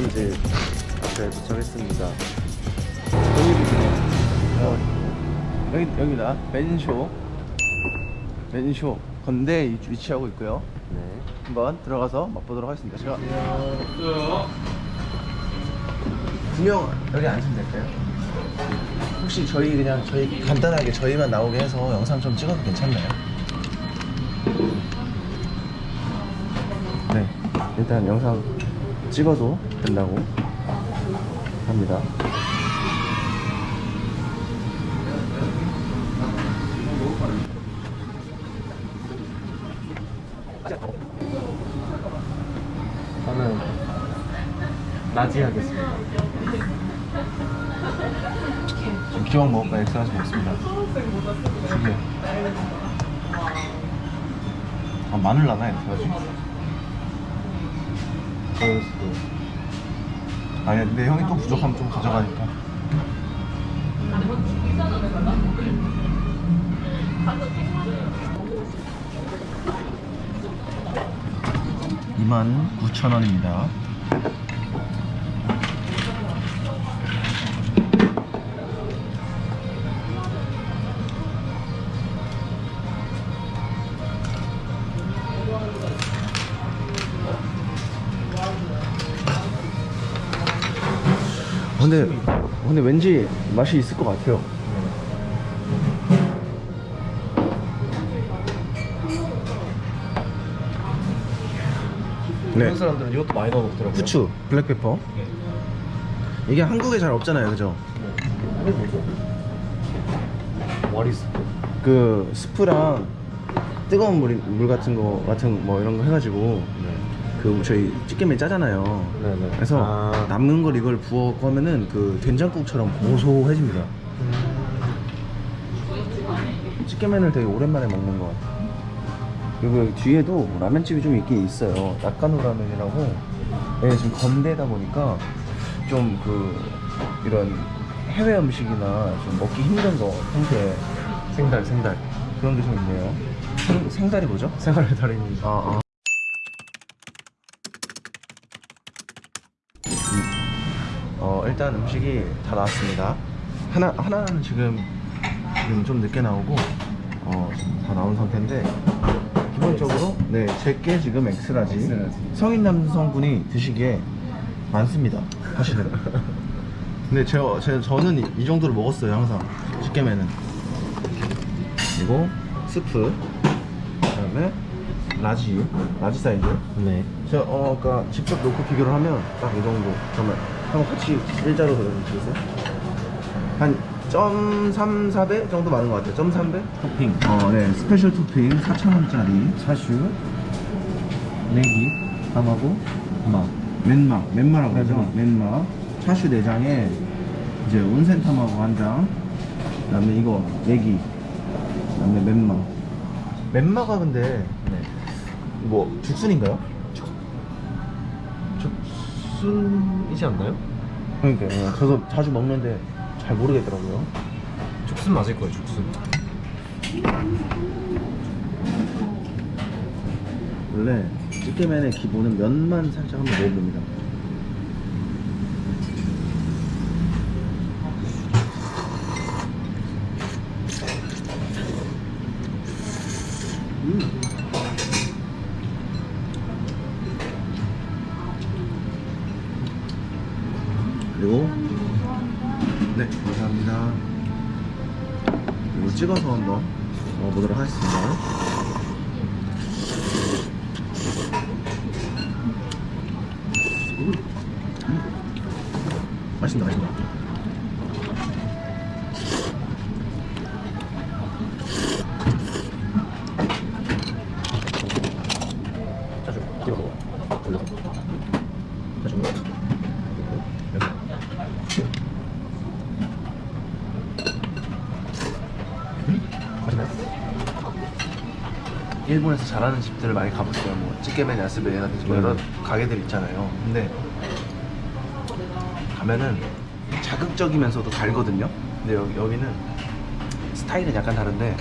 이제 앞에 도착했습니다. 어, 여기 여기다 맨쇼 맨쇼 건대 위- 위치하고 있고요. 네. 한번 들어가서 맛보도록 하겠습니다. 제가 분명 여기 앉으면 될까요? 혹시 저희 그냥 저희 간단하게 저희만 나오게 해서 영상 좀 찍어도 괜찮나요? 네, 일단 영상 찍어도 된다고 합니다. 저는 나지 하겠습니다. 지금 기왕 먹을 거 X-large 먹습니다. 두 개. 아 마늘 나나 엑스라지? 수도. 아니 근데 형이 또 부족하면 좀 가져가니까. 이만 9천 원입니다. 근데 근데 왠지 맛이 있을 것 같아요. 네. 한국 사람들은 이것도 많이 넣어 먹더라고요. 후추, 블랙페퍼. 이게 한국에 잘 없잖아요, 그죠? 머리스. 그 스프랑 뜨거운 물, 물 같은 거 같은 뭐 이런 거 해가지고 네. 그 저희 찌개면 짜잖아요. 네네. 그래서 아. 남는 걸 이걸 부어 하면은 그 된장국처럼 고소해집니다. 찌개면을 되게 오랜만에 먹는 것 같아요. 그리고 여기 뒤에도 라면집이 좀 있긴 있어요. 낙가노 라면이라고. 네, 지금 건대다 보니까 좀 그 이런 해외 음식이나 좀 먹기 힘든 거 형태 생달, 생달. 그런 게 좀 있네요. 생, 생달이 뭐죠? 생활의 달인입니다. 아, 아. 일단 음식이 다 나왔습니다. 하나, 하나는 지금, 지금 좀 늦게 나오고, 어, 다 나온 상태인데, 기본적으로, 네, 제 게 지금 X-large. X-large. 성인 남성분이 드시기에 많습니다. 사실은. 근데 제가, 제, 저는 이, 이 정도를 먹었어요, 항상. 집게면은. 그리고, 스프. 그 다음에, 라지. 라지 사이즈. 네. 제가 어 아까 직접 놓고 비교를 하면 딱 이 정도 잠깐만 한번 같이 일자로 그려주시겠어요? 한 0.34배 정도 많은 것 같아요 0.3배? 토핑. 어네 스페셜 토핑 4,000원짜리 차슈. 내기. 함하고 마. 맨마 맨마라고? 맨마. 맨마 차슈 4장에 이제 온센탐하고 한장 그 다음에 이거 내기 그 다음에 맨마 맨마가 근데 네. 뭐 죽순인가요? 죽순이지 않나요? 그러니까요 저도 자주 먹는데 잘 모르겠더라고요 죽순 맞을 거예요, 죽순. 원래 찌개면의 기본은 면만 살짝 한번 먹어봅니다. 그리고 네 감사합니다. 그리고 찍어서 한번 먹어보도록 하겠습니다. 맛있다 맛있다 차슈. 찍어 먹어. 올려서. 차슈. 맛있나요? 일본에서 잘하는 집들을 많이 가봤어요 뭐 찌개면 야스베라든지 뭐 음. 여러 가게들 있잖아요 근데 가면은 자극적이면서도 달거든요 근데 여기, 여기는 스타일은 약간 다른데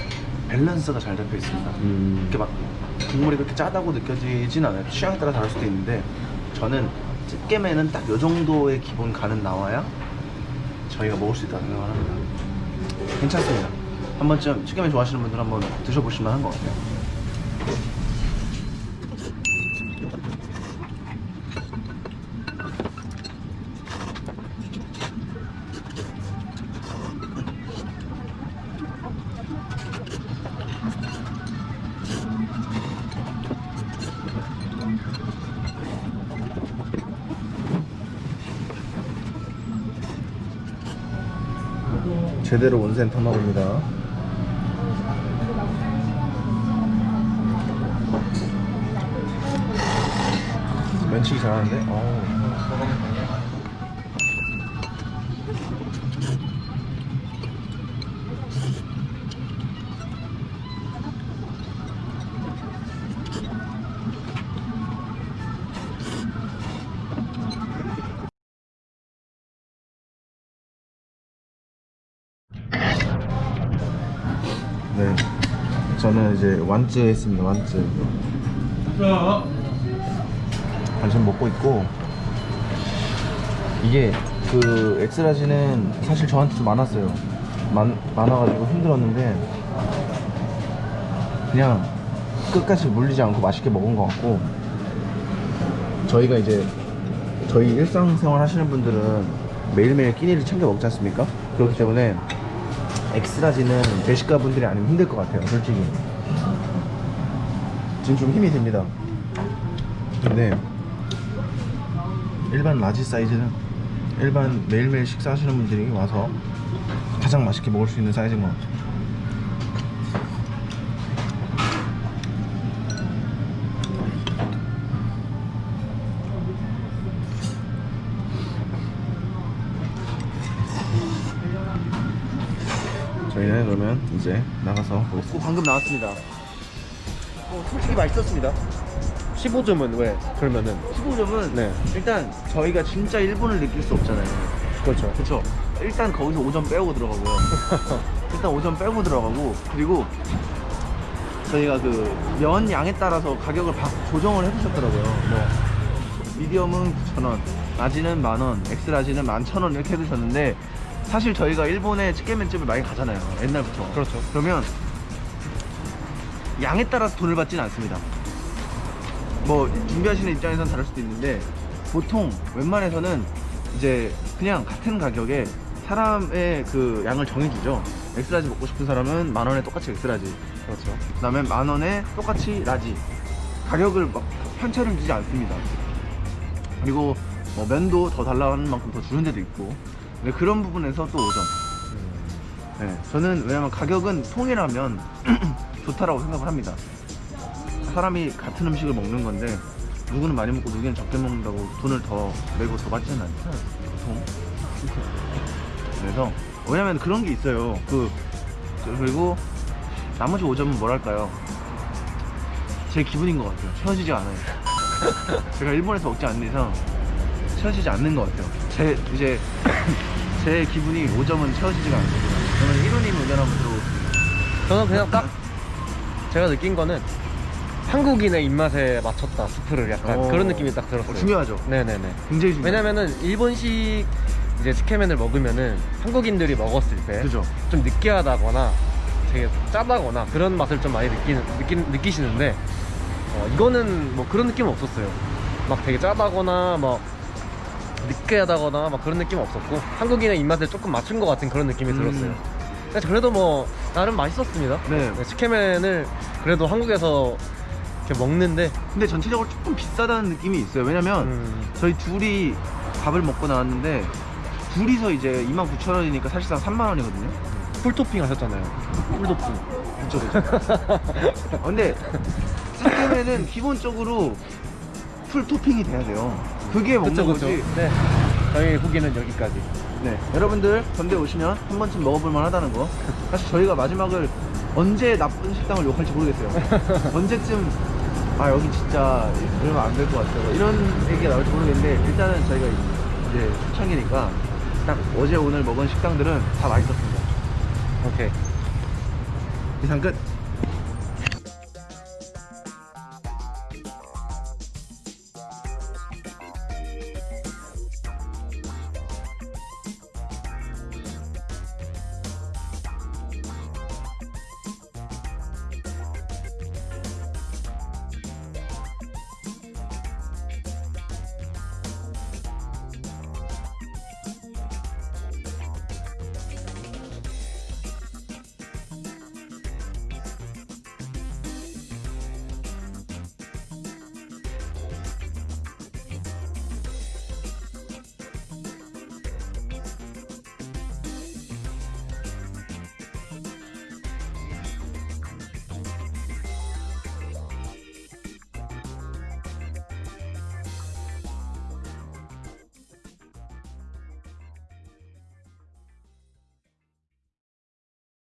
밸런스가 잘 잡혀 있습니다 음. 이렇게 막 국물이 그렇게 짜다고 느껴지진 않아요 취향에 따라 다를 수도 있는데 저는 찌개면은 딱 요 정도의 기본 간은 나와야 저희가 먹을 수 있다고 생각을 합니다. 괜찮습니다. 한 번쯤 찌개면 좋아하시는 분들 한번 드셔보실 만 한 것 같아요. 제대로 온센 탐하고입니다. 면치기 잘하는데? 어 네. 저는 이제 완쯔 했습니다. 완쯔. 반찬 먹고 있고 이게 그 엑스라지는 사실 저한테 좀 많았어요. 많, 많아가지고 힘들었는데 그냥 끝까지 물리지 않고 맛있게 먹은 것 같고 저희가 이제 저희 일상생활 하시는 분들은 매일매일 끼니를 챙겨 먹지 않습니까? 그렇기 때문에 X-large는 대식가 분들이 아니면 힘들 것 같아요 솔직히. 지금 좀 힘이 듭니다. 근데 일반 large 사이즈는 일반 매일매일 식사하시는 분들이 와서 가장 맛있게 먹을 수 있는 사이즈인 것 같아요 저희는 그러면 이제 나가서 보겠습니다. 방금 나왔습니다. 어, 솔직히 맛있었습니다. 15점은 왜? 그러면은 15점은 네. 일단 저희가 진짜 일본을 느낄 수 없잖아요. 그렇죠. 그렇죠. 일단 거기서 5점 빼고 들어가고요. 일단 5점 빼고 들어가고 그리고 저희가 그 면 양에 따라서 가격을 바- 조정을 해주셨더라고요. 뭐 미디엄은 9,000원, 라지는 만원, 엑스라지는 11,000원 이렇게 해주셨는데 사실 저희가 일본에 츠케멘집을 많이 가잖아요. 옛날부터. 그렇죠. 그러면 양에 따라서 돈을 받지는 않습니다. 뭐 준비하시는 입장에선 다를 수도 있는데 보통 웬만해서는 이제 그냥 같은 가격에 사람의 그 양을 정해주죠. X-large 먹고 싶은 사람은 만 원에 똑같이 X-large. 그렇죠. 그 다음에 만 원에 똑같이 large. 가격을 막 편차를 주지 않습니다. 그리고 뭐 면도 더 달라는 만큼 더 주는 데도 있고. 네, 그런 부분에서 또 5점. 네, 저는 왜냐면 가격은 통일하면 좋다라고 생각을 합니다. 사람이 같은 음식을 먹는 건데 누구는 많이 먹고 누구는 적게 먹는다고 돈을 더 내고 더 받지는 않잖아요. 보통. 그래서 왜냐면 그런 게 있어요. 그 저- 그리고 나머지 5점은 뭐랄까요? 제 기분인 것 같아요. 채워지지 않아요. 제가 일본에서 먹지 않는 이상 채워지지 않는 것 같아요. 제 이제 제 기분이 5점은 채워지지가 않습니다. 저는 1호님 의견 한번 들어보겠습니다. 저는 그냥 딱 제가 느낀 거는 한국인의 입맛에 맞췄다 스프를 약간 어. 그런 느낌이 딱 들었어요. 어, 중요하죠. 네네네. 굉장히 중요해요. 왜냐면은 일본식 이제 스케맨을 먹으면은 한국인들이 먹었을 때 좀? 느끼하다거나 되게 짜다거나 그런 맛을 좀 많이 느끼는 느끼, 느끼시는데 어, 이거는 뭐 그런 느낌은 없었어요. 막 되게 짜다거나 막 느끼하다거나 막 그런 느낌은 없었고 한국인의 입맛에 조금 맞춘 것 같은 그런 느낌이 음. 들었어요. 근데 그래도 뭐 나름 맛있었습니다. 네. 네, 스케맨을 그래도 한국에서 이렇게 먹는데 근데 전체적으로 조금 비싸다는 느낌이 있어요. 왜냐면 음, 저희 둘이 밥을 먹고 나왔는데 둘이서 이제 29,000원이니까 사실상 3만원이거든요. full토핑 하셨잖아요. full토핑. 그쵸, 그쵸. 어, 근데 츠케멘은 기본적으로 full 토핑이 돼야 돼요. 그게 먹는 그쵸, 그쵸. 거지. 네. 저희 후기는 여기까지. 네. 여러분들 건대 오시면 한 번쯤 먹어볼 만하다는 거. 사실 저희가 마지막을 언제 나쁜 식당을 욕할지 모르겠어요. 언제쯤 아 여기 진짜 이러면 안 될 것 같아요. 이런 얘기가 나올지 모르겠는데 일단은 저희가 이제 초창기니까 딱 어제 오늘 먹은 식당들은 다 맛있었습니다. 오케이. 이상 끝.